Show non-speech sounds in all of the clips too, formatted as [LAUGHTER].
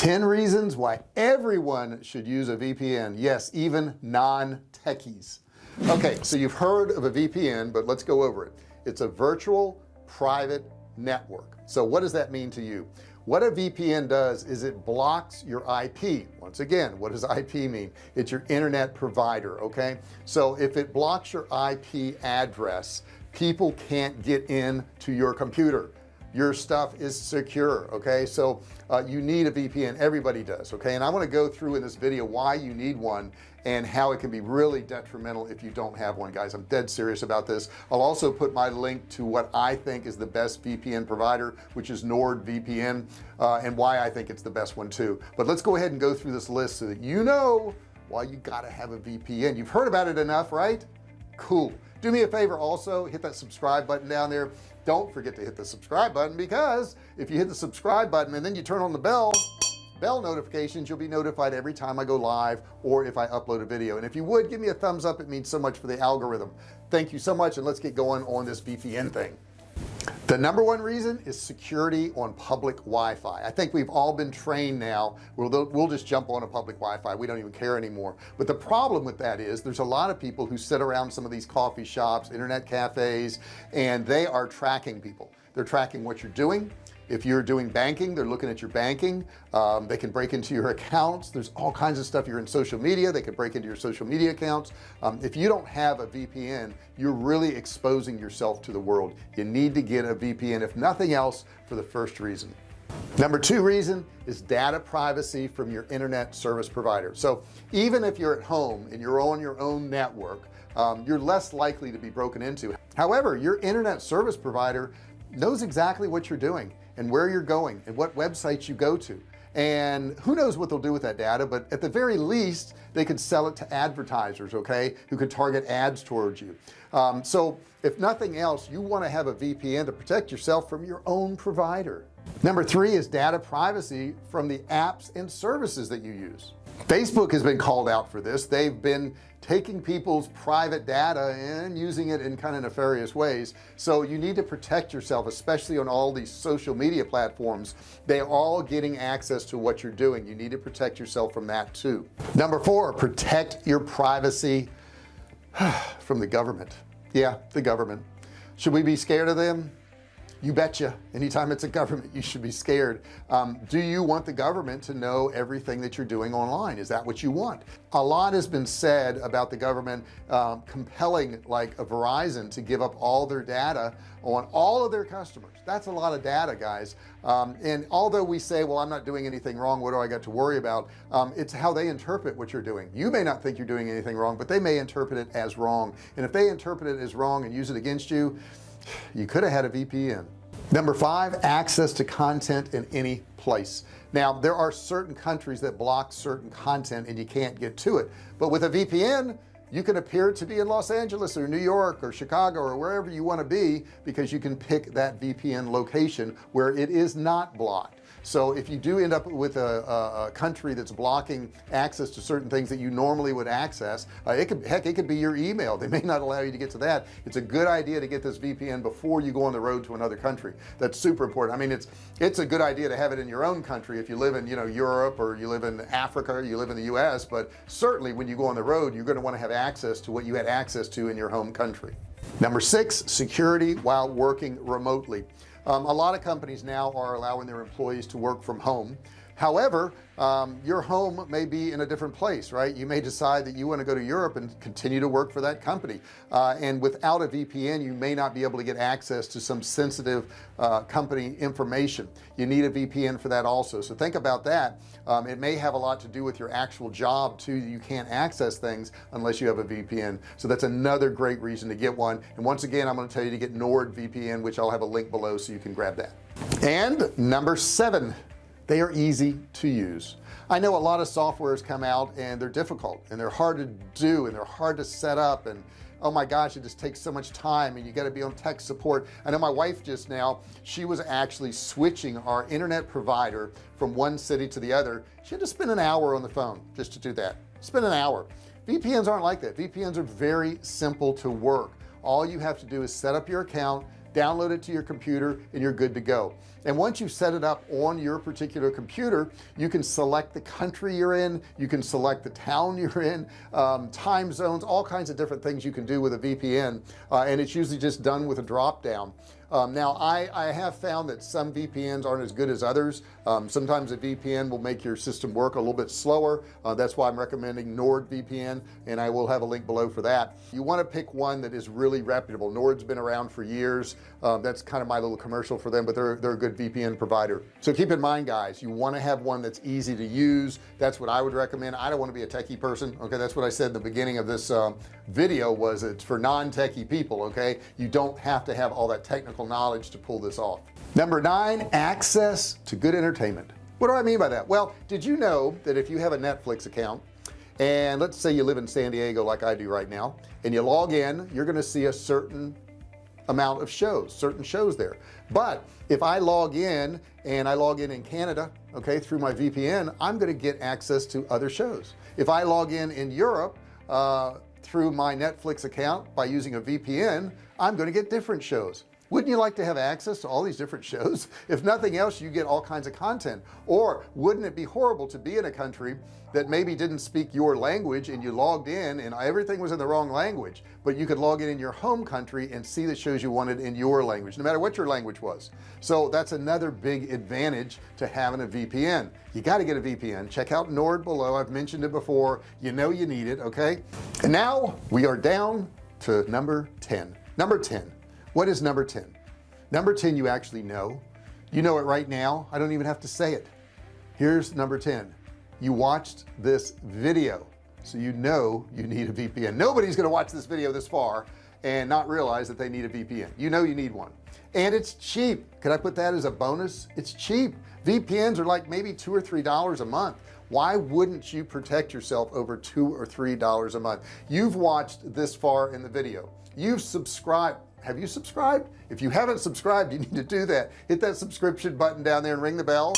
10 reasons why everyone should use a VPN yes even non-techies. Okay so you've heard of a VPN but let's go over it. It's a virtual private network. So what does that mean to you? What a VPN does is it blocks your IP once again what does IP mean? It's your internet provider okay? So if it blocks your IP address people can't get in to your computer your stuff is secure okay? So uh, you need a VPN everybody does okay? And I want to go through in this video why you need one and how it can be really detrimental if you don't have one guys. I'm dead serious about this. I'll also put my link to what I think is the best VPN provider which is NordVPN uh, and why I think it's the best one too. But let's go ahead and go through this list so that you know why you gotta have a VPN you've heard about it enough right? Cool. Do me a favor also hit that subscribe button down there don't forget to hit the subscribe button because if you hit the subscribe button and then you turn on the bell bell notifications you'll be notified every time I go live or if I upload a video. And if you would give me a thumbs up. It means so much for the algorithm. Thank you so much and let's get going on this VPN thing the number one reason is security on public Wi-Fi. I think we've all been trained now we'll, we'll just jump on a public Wi-Fi we don't even care anymore. But the problem with that is there's a lot of people who sit around some of these coffee shops internet cafes and they are tracking people. They're tracking what you're doing if you're doing banking they're looking at your banking. Um, they can break into your accounts. There's all kinds of stuff. You're in social media. They can break into your social media accounts. Um, if you don't have a VPN you're really exposing yourself to the world. You need to get a VPN if nothing else for the first reason. Number two reason is data privacy from your internet service provider. So even if you're at home and you're on your own network um, you're less likely to be broken into. However your internet service provider knows exactly what you're doing and where you're going and what websites you go to. And who knows what they'll do with that data but at the very least they could sell it to advertisers okay who could target ads towards you. Um, so if nothing else you want to have a VPN to protect yourself from your own provider. Number three is data privacy from the apps and services that you use Facebook has been called out for this. They've been taking people's private data and using it in kind of nefarious ways. So you need to protect yourself especially on all these social media platforms. They're all getting access to what you're doing. You need to protect yourself from that too. Number four protect your privacy [SIGHS] from the government. Yeah the government. Should we be scared of them you betcha. Anytime it's a government you should be scared. Um, do you want the government to know everything that you're doing online? Is that what you want? A lot has been said about the government um, compelling like a Verizon to give up all their data on all of their customers. That's a lot of data guys. Um, and although we say well I'm not doing anything wrong. What do I got to worry about? Um, it's how they interpret what you're doing. You may not think you're doing anything wrong but they may interpret it as wrong. And if they interpret it as wrong and use it against you you could have had a VPN number five access to content in any place. Now there are certain countries that block certain content and you can't get to it but with a VPN you can appear to be in Los Angeles or New York or Chicago or wherever you want to be because you can pick that VPN location where it is not blocked so if you do end up with a, a, a country that's blocking access to certain things that you normally would access uh, it could heck it could be your email. They may not allow you to get to that. It's a good idea to get this VPN before you go on the road to another country. That's super important. I mean it's it's a good idea to have it in your own country if you live in you know Europe or you live in Africa or you live in the US but certainly when you go on the road you're going to want to have access to what you had access to in your home country. Number six security while working remotely um, a lot of companies now are allowing their employees to work from home however um, your home may be in a different place right? You may decide that you want to go to Europe and continue to work for that company. Uh, and without a VPN you may not be able to get access to some sensitive uh, company information. You need a VPN for that also. So think about that. Um, it may have a lot to do with your actual job too. You can't access things unless you have a VPN so that's another great reason to get one. And once again I'm going to tell you to get NordVPN which I'll have a link below so you can grab that. And number seven they are easy to use. I know a lot of softwares come out and they're difficult and they're hard to do and they're hard to set up and oh my gosh it just takes so much time and you got to be on tech support. I know my wife just now she was actually switching our internet provider from one city to the other. She had to spend an hour on the phone just to do that. Spend an hour. VPNs aren't like that. VPNs are very simple to work. All you have to do is set up your account download it to your computer and you're good to go and once you set it up on your particular computer you can select the country you're in you can select the town you're [LAUGHS] in um, time zones all kinds of different things you can do with a VPN uh, and it's usually just done with a drop down um, now I, I have found that some VPNs aren't as good as others. Um, sometimes a VPN will make your system work a little bit slower. Uh, that's why I'm recommending NordVPN and I will have a link below for that. You want to pick one that is really reputable. Nord's been around for years. Um, that's kind of my little commercial for them but they're they're a good VPN provider. So keep in mind guys you want to have one that's easy to use. That's what I would recommend. I don't want to be a techie person okay? That's what I said in the beginning of this um, video was it's for non-techie people okay? You don't have to have all that technical knowledge to pull this off. Number nine access to good entertainment. What do I mean by that? Well did you know that if you have a Netflix account and let's say you live in San Diego like I do right now and you log in you're going to see a certain amount of shows certain shows there. But if I log in and I log in in Canada okay through my VPN I'm going to get access to other shows. If I log in in Europe uh, through my Netflix account by using a VPN I'm going to get different shows wouldn't you like to have access to all these different shows? [LAUGHS] If nothing else you get all kinds of content. Or wouldn't it be horrible to be in a country that maybe didn't speak your language and you logged in and everything was in the wrong language but you could log in in your home country and see the shows you wanted in your language no matter what your language was? So that's another big advantage to having a VPN you got to get a VPN check out Nord below. I've mentioned it before. You know you need it okay? And now we are down to number 10 number 10 what is number 10 number 10 you actually know. You know it right now. I don't even have to say it. Here's number 10 you watched this video so you know you need a VPN nobody's gonna watch this video this far and not realize that they need a VPN you know you need one. And it's cheap. Could I put that as a bonus? It's cheap. VPNs are like maybe two or three dollars a month. Why wouldn't you protect yourself over two or three dollars a month? You've watched this far in the video. You've subscribed have you subscribed? If you haven't subscribed you need to do that. Hit that subscription button down there and ring the bell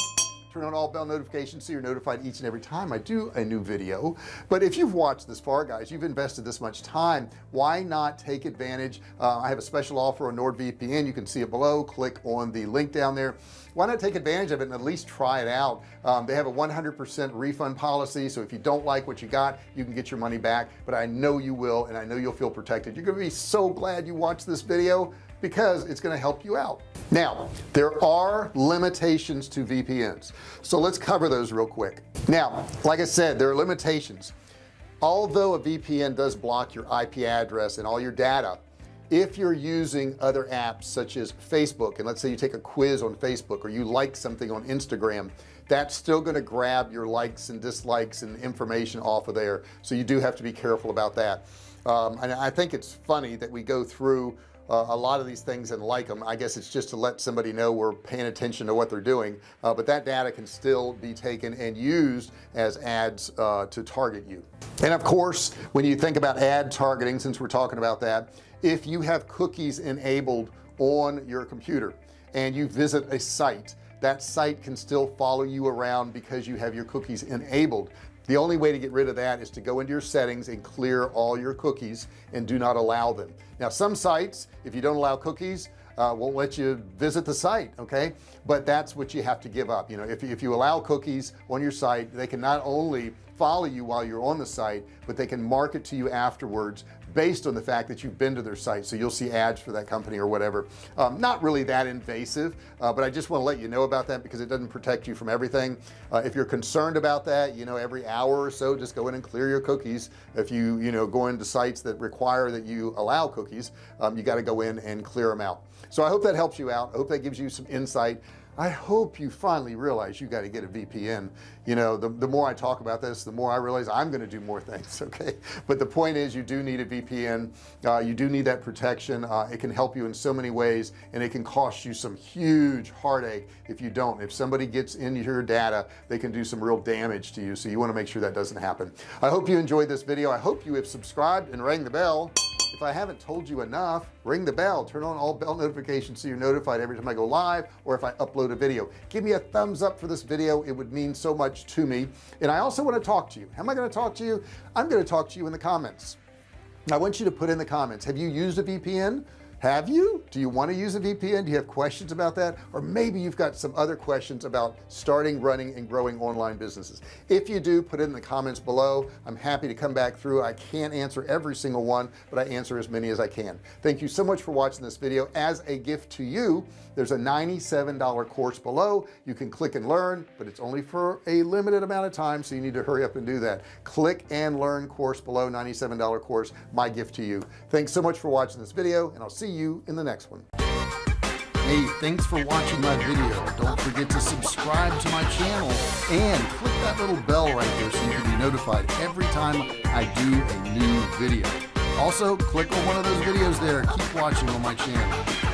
turn on all bell notifications so you're notified each and every time I do a new video. But if you've watched this far guys you've invested this much time why not take advantage? Uh, I have a special offer on NordVPN. You can see it below. Click on the link down there. Why not take advantage of it and at least try it out? Um, they have a 100% refund policy so if you don't like what you got you can get your money back. But I know you will and I know you'll feel protected. You're gonna be so glad you watched this video because it's going to help you out. Now there are limitations to VPNs so let's cover those real quick. Now like I said there are limitations. Although a VPN does block your IP address and all your data if you're using other apps such as Facebook and let's say you take a quiz on Facebook or you like something on Instagram that's still going to grab your likes and dislikes and information off of there. So you do have to be careful about that. Um, and I think it's funny that we go through uh, a lot of these things and like them I guess it's just to let somebody know we're paying attention to what they're doing uh, but that data can still be taken and used as ads uh, to target you. And of course when you think about ad targeting since we're talking about that if you have cookies enabled on your computer and you visit a site that site can still follow you around because you have your cookies enabled the only way to get rid of that is to go into your settings and clear all your cookies and do not allow them. Now some sites if you don't allow cookies uh, won't let you visit the site okay? But that's what you have to give up. You know if, if you allow cookies on your site they can not only follow you while you're on the site but they can market to you afterwards based on the fact that you've been to their site so you'll see ads for that company or whatever. Um, not really that invasive uh, but I just want to let you know about that because it doesn't protect you from everything. Uh, if you're concerned about that you know every hour or so just go in and clear your cookies. If you you know go into sites that require that you allow cookies um, you got to go in and clear them out. So I hope that helps you out. I hope that gives you some insight I hope you finally realize you got to get a VPN you know the, the more I talk about this the more I realize I'm going to do more things [LAUGHS] okay? But the point is you do need a VPN uh, you do need that protection. Uh, it can help you in so many ways and it can cost you some huge heartache if you don't. If somebody gets into your data they can do some real damage to you so you want to make sure that doesn't happen. I hope you enjoyed this video. I hope you have subscribed and rang the bell if I haven't told you enough ring the bell turn on all bell notifications so you're notified every time I go live or if I upload a video. Give me a thumbs up for this video it would mean so much to me. And I also want to talk to you. How am I going to talk to you? I'm going to talk to you in the comments. I want you to put in the comments have you used a VPN have you? Do you want to use a VPN do you have questions about that? Or maybe you've got some other questions about starting running and growing online businesses. If you do put it in the comments below. I'm happy to come back through. I can't answer every single one but I answer as many as I can. Thank you so much for watching this video. As a gift to you there's a $97 course below. You can click and learn but it's only for a limited amount of time so you need to hurry up and do that. Click and learn course below $97 course my gift to you. Thanks so much for watching this video and I'll see you in the next one. Hey thanks for watching my video. Don't forget to subscribe to my channel and click that little bell right there so you can be notified every time I do a new video. Also click on one of those videos there. Keep watching on my channel